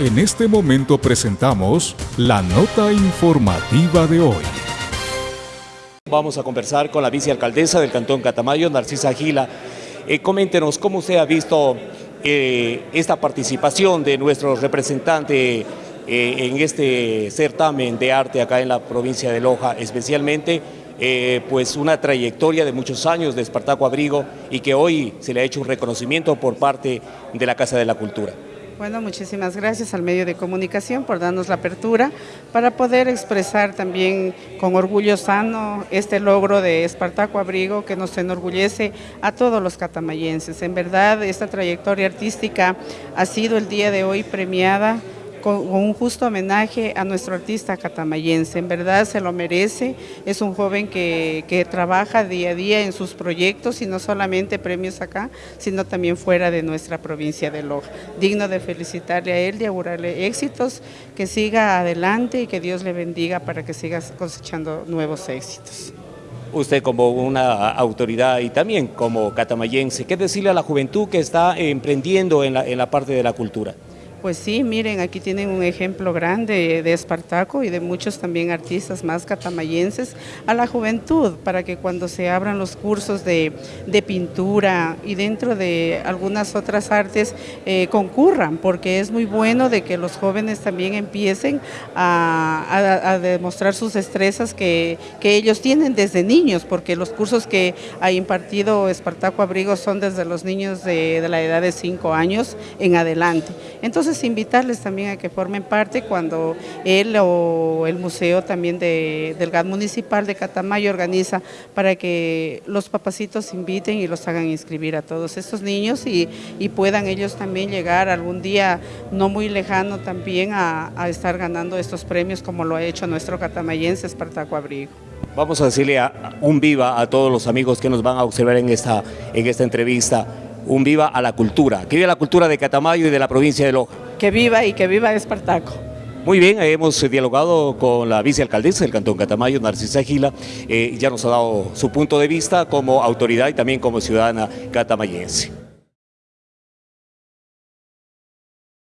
En este momento presentamos la nota informativa de hoy. Vamos a conversar con la vicealcaldesa del Cantón Catamayo, Narcisa Gila. Eh, coméntenos cómo usted ha visto eh, esta participación de nuestro representante eh, en este certamen de arte acá en la provincia de Loja, especialmente pues una trayectoria de muchos años de Espartaco Abrigo y que hoy se le ha hecho un reconocimiento por parte de la Casa de la Cultura. Bueno, muchísimas gracias al medio de comunicación por darnos la apertura para poder expresar también con orgullo sano este logro de Espartaco Abrigo que nos enorgullece a todos los catamayenses. En verdad, esta trayectoria artística ha sido el día de hoy premiada con, un justo homenaje a nuestro artista catamayense. En verdad se lo merece, es un joven que, trabaja día a día en sus proyectos y no solamente premios acá, sino también fuera de nuestra provincia de Loja. Digno de felicitarle a él, de augurarle éxitos, que siga adelante y que Dios le bendiga para que siga cosechando nuevos éxitos. Usted como una autoridad y también como catamayense, ¿qué decirle a la juventud que está emprendiendo en la parte de la cultura? Pues sí, miren, aquí tienen un ejemplo grande de Espartaco y de muchos también artistas más catamayenses a la juventud, para que cuando se abran los cursos de, de pintura y dentro de algunas otras artes eh, concurran, porque es muy bueno de que los jóvenes también empiecen a, a, demostrar sus destrezas que, que, ellos tienen desde niños, porque los cursos que ha impartido Espartaco Abrigo son desde los niños de, de la edad de 5 años en adelante. Entonces, invitarles también a que formen parte cuando él o el museo también de, del GAD municipal de Catamayo organiza para que los papacitos inviten y los hagan inscribir a todos estos niños y, y puedan ellos también llegar algún día no muy lejano también a, a estar ganando estos premios como lo ha hecho nuestro catamayense Espartaco Abrigo. Vamos a decirle un viva a todos los amigos que nos van a observar en esta, en esta entrevista un viva a la cultura, que viva la cultura de Catamayo y de la provincia de Loja. Que viva y que viva Espartaco. Muy bien, hemos dialogado con la vicealcaldesa del Cantón Catamayo, Narcisa Gila, eh, ya nos ha dado su punto de vista como autoridad y también como ciudadana catamayense.